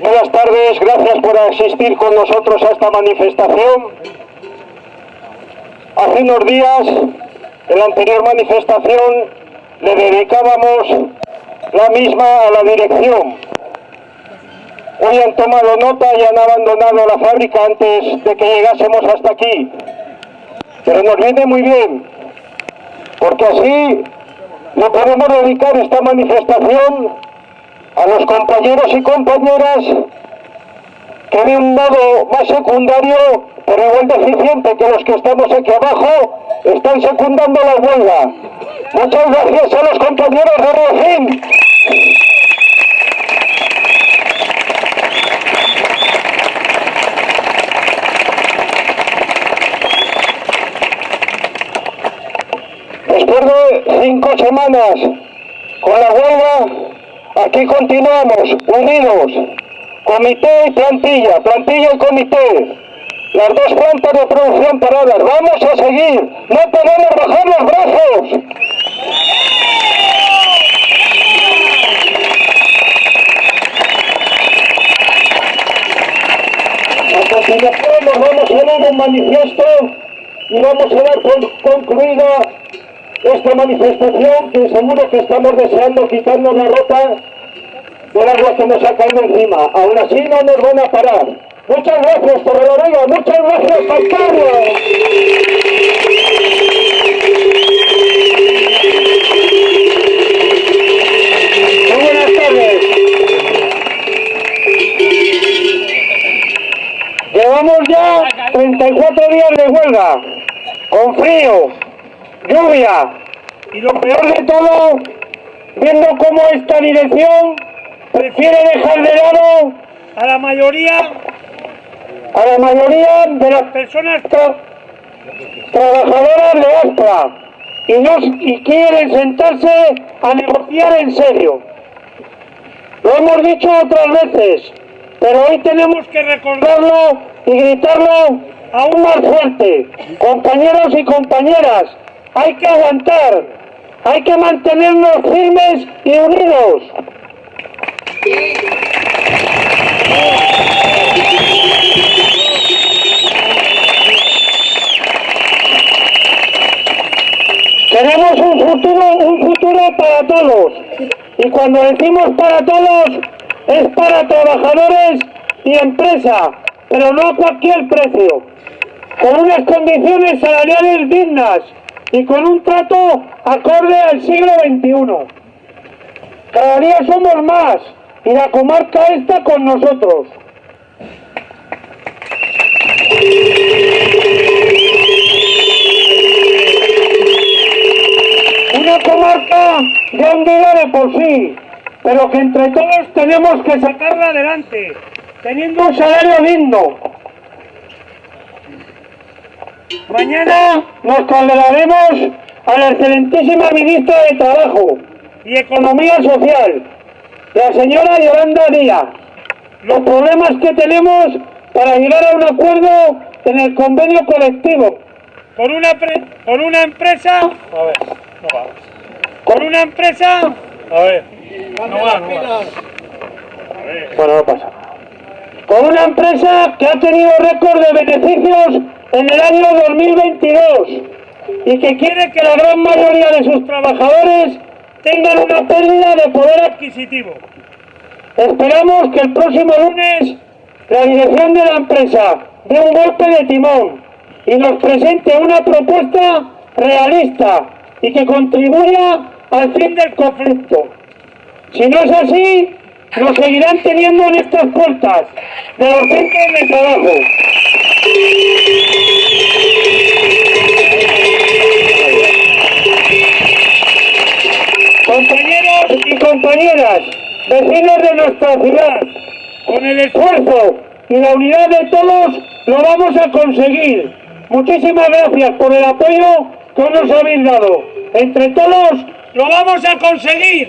Buenas tardes, gracias por asistir con nosotros a esta manifestación. Hace unos días, en la anterior manifestación, le dedicábamos la misma a la dirección. Hoy han tomado nota y han abandonado la fábrica antes de que llegásemos hasta aquí. Pero nos viene muy bien, porque así le podemos dedicar esta manifestación a los compañeros y compañeras que de un modo más secundario, pero igual deficiente que los que estamos aquí abajo, están secundando la huelga. Muchas gracias a los compañeros de Rocín. Después de cinco semanas con la huelga, aquí continuamos, unidos, comité y plantilla, plantilla y comité. Las dos plantas de producción paradas, vamos a seguir, no podemos bajar los brazos. Nos vamos a leer un manifiesto y vamos a dar concluida esta manifestación que seguro que estamos deseando quitarnos la ropa del agua que nos ha caído encima. Aún así no nos van a parar. Muchas gracias, Torreloría. Muchas gracias, Pascual. Muy buenas tardes. Llevamos ya 34 días de huelga, con frío, lluvia y lo peor de todo, viendo cómo esta dirección prefiere dejar de lado a la mayoría a la mayoría de las personas tra- trabajadoras de Astra y, no, y quieren sentarse a negociar en serio. Lo hemos dicho otras veces, pero hoy tenemos que recordarlo y gritarlo aún más fuerte. Compañeros y compañeras, hay que aguantar, hay que mantenernos firmes y unidos. Queremos un futuro, un futuro para todos. Y cuando decimos para todos, es para trabajadores y empresa, pero no a cualquier precio. Con unas condiciones salariales dignas y con un trato acorde al siglo XXI. Cada día somos más y la comarca está con nosotros. Una comarca ya hundida de por sí, pero que entre todos tenemos que sacarla adelante, teniendo un salario digno. Mañana nos trasladaremos a la excelentísima ministra de Trabajo y Economía Social, la señora Yolanda Díaz, los problemas que tenemos para llegar a un acuerdo en el convenio colectivo con una, con una empresa A ver, no va. con una empresa A ver. No va, no va. Bueno, no pasa. Con una empresa que ha tenido récord de beneficios en el año 2022 y que quiere que la gran mayoría de sus trabajadores tengan una pérdida de poder adquisitivo. Esperamos que el próximo lunes la dirección de la empresa dé un golpe de timón y nos presente una propuesta realista y que contribuya al fin del conflicto. Si no es así, nos seguirán teniendo en estas puertas de los centros de trabajo. Compañeras, vecinos de nuestra ciudad, con el esfuerzo y la unidad de todos lo vamos a conseguir. Muchísimas gracias por el apoyo que nos habéis dado. Entre todos lo vamos a conseguir.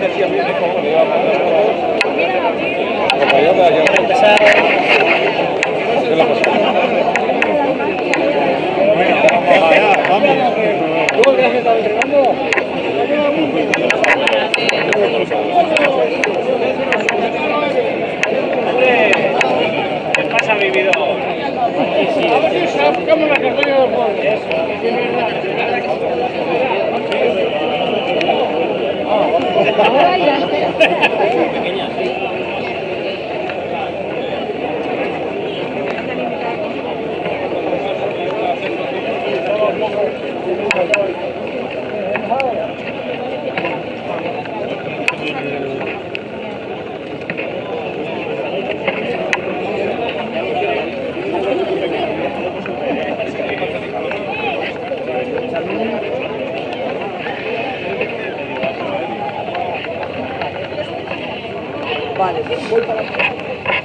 decía a cómo a Pequeña. Vale, depois para...